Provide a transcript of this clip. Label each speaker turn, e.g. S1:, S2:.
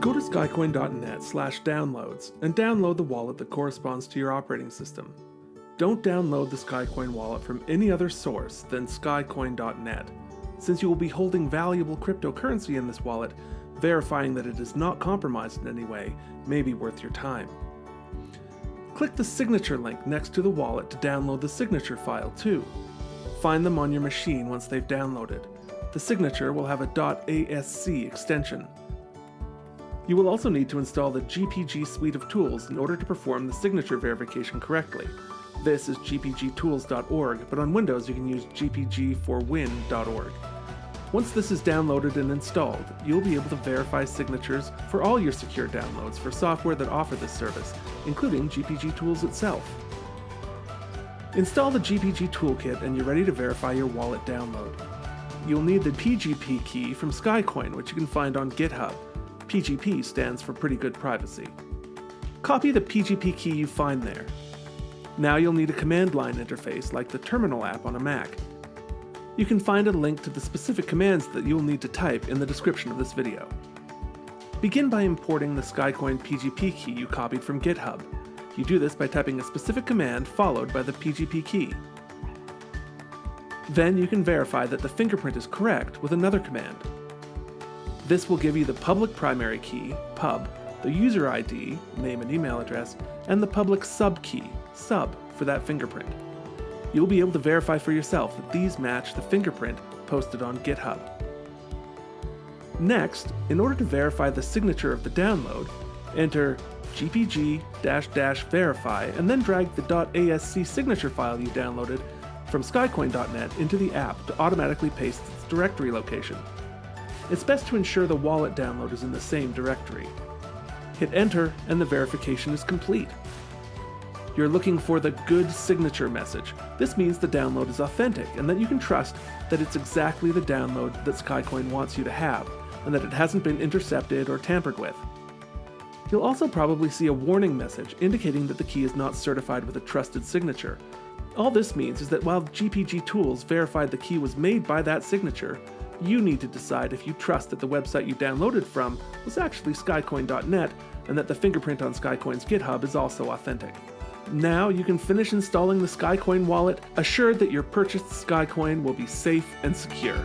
S1: Go to skycoin.net slash downloads and download the wallet that corresponds to your operating system. Don't download the Skycoin wallet from any other source than skycoin.net, since you will be holding valuable cryptocurrency in this wallet, verifying that it is not compromised in any way may be worth your time. Click the signature link next to the wallet to download the signature file too. Find them on your machine once they've downloaded. The signature will have a .asc extension. You will also need to install the GPG suite of tools in order to perform the signature verification correctly. This is gpgtools.org, but on Windows you can use gpg4win.org. Once this is downloaded and installed, you'll be able to verify signatures for all your secure downloads for software that offer this service, including GPG Tools itself. Install the GPG Toolkit and you're ready to verify your wallet download. You'll need the PGP key from Skycoin, which you can find on GitHub. PGP stands for Pretty Good Privacy. Copy the PGP key you find there. Now you'll need a command line interface like the Terminal app on a Mac. You can find a link to the specific commands that you'll need to type in the description of this video. Begin by importing the Skycoin PGP key you copied from GitHub. You do this by typing a specific command followed by the PGP key. Then you can verify that the fingerprint is correct with another command. This will give you the public primary key, pub, the user ID, name and email address, and the public sub key, sub, for that fingerprint. You'll be able to verify for yourself that these match the fingerprint posted on GitHub. Next, in order to verify the signature of the download, enter gpg-verify and then drag the .asc signature file you downloaded from skycoin.net into the app to automatically paste its directory location. It's best to ensure the wallet download is in the same directory. Hit enter and the verification is complete. You're looking for the good signature message. This means the download is authentic and that you can trust that it's exactly the download that Skycoin wants you to have, and that it hasn't been intercepted or tampered with. You'll also probably see a warning message indicating that the key is not certified with a trusted signature. All this means is that while GPG Tools verified the key was made by that signature, you need to decide if you trust that the website you downloaded from was actually skycoin.net and that the fingerprint on Skycoin's GitHub is also authentic. Now you can finish installing the Skycoin wallet, assured that your purchased Skycoin will be safe and secure.